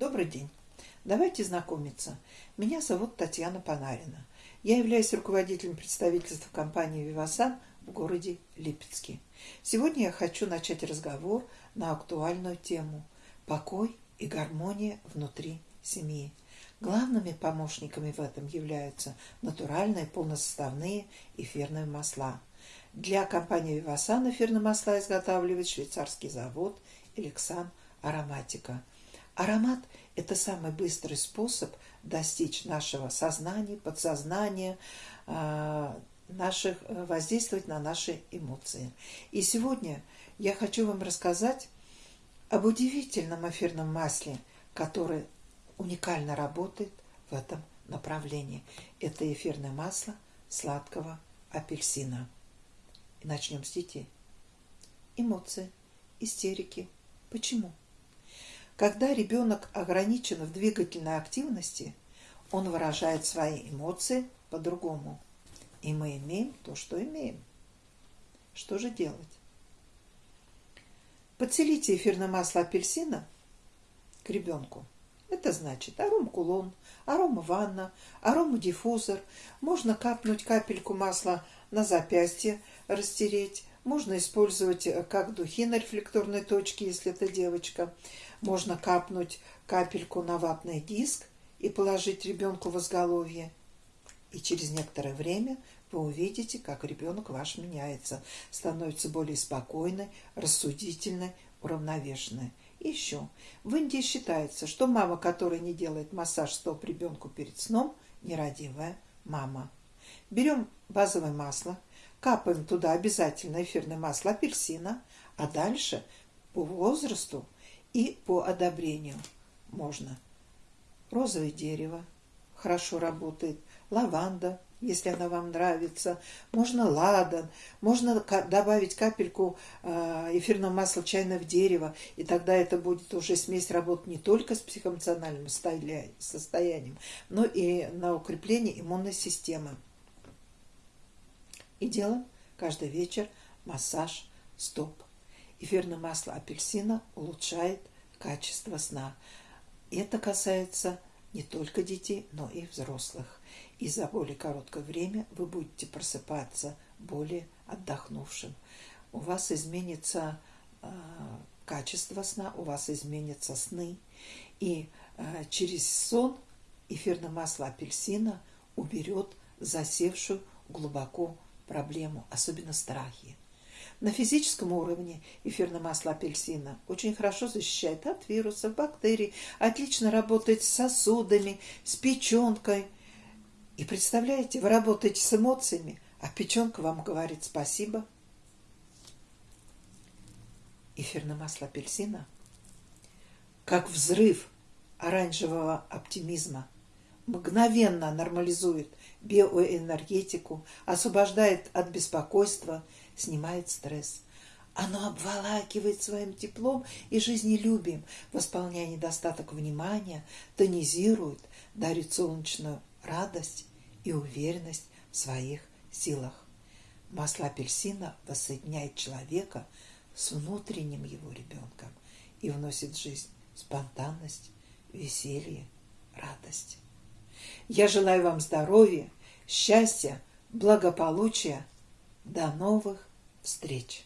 Добрый день. Давайте знакомиться. Меня зовут Татьяна Панарина. Я являюсь руководителем представительства компании «Вивасан» в городе Липецке. Сегодня я хочу начать разговор на актуальную тему «Покой и гармония внутри семьи». Главными помощниками в этом являются натуральные полносоставные эфирные масла. Для компании «Вивасан» эфирные масла изготавливает швейцарский завод «Элексан Ароматика». Аромат – это самый быстрый способ достичь нашего сознания, подсознания, а, наших, э, воздействовать на наши эмоции. И сегодня я хочу вам рассказать об удивительном эфирном масле, которое уникально работает в этом направлении. Это эфирное масло сладкого апельсина. И начнем с детей. Эмоции, истерики. Почему? Когда ребенок ограничен в двигательной активности, он выражает свои эмоции по-другому. И мы имеем то, что имеем. Что же делать? Подселите эфирное масло апельсина к ребенку. Это значит аром-кулон, аром-ванна, аром-диффузор. Можно капнуть капельку масла на запястье, растереть. Можно использовать как духи на рефлекторной точке, если это девочка. Можно капнуть капельку на ватный диск и положить ребенку в изголовье. И через некоторое время вы увидите, как ребенок ваш меняется, становится более спокойной, рассудительной, уравновешенной. Еще. В Индии считается, что мама, которая не делает массаж стоп ребенку перед сном, нерадивая мама. Берем базовое масло, капаем туда обязательно эфирное масло апельсина, а дальше по возрасту и по одобрению можно. Розовое дерево хорошо работает, лаванда, если она вам нравится, можно ладан, можно добавить капельку э, эфирного масла чайного дерева, и тогда это будет уже смесь работать не только с психоэмоциональным состоянием, но и на укрепление иммунной системы. И делаем каждый вечер массаж стоп. Эфирное масло апельсина улучшает качество сна. Это касается не только детей, но и взрослых. И за более короткое время вы будете просыпаться более отдохнувшим. У вас изменится э, качество сна, у вас изменятся сны. И э, через сон эфирное масло апельсина уберет засевшую глубоко проблему, особенно страхи. На физическом уровне эфирное масло апельсина очень хорошо защищает от вирусов, бактерий, отлично работает с сосудами, с печенкой. И представляете, вы работаете с эмоциями, а печенка вам говорит спасибо. Эфирное масло апельсина как взрыв оранжевого оптимизма мгновенно нормализует биоэнергетику, освобождает от беспокойства – снимает стресс. Оно обволакивает своим теплом и жизнелюбием, восполняя недостаток внимания, тонизирует, дарит солнечную радость и уверенность в своих силах. Масло апельсина воссоединяет человека с внутренним его ребенком и вносит в жизнь спонтанность, веселье, радость. Я желаю вам здоровья, счастья, благополучия. До новых встреч!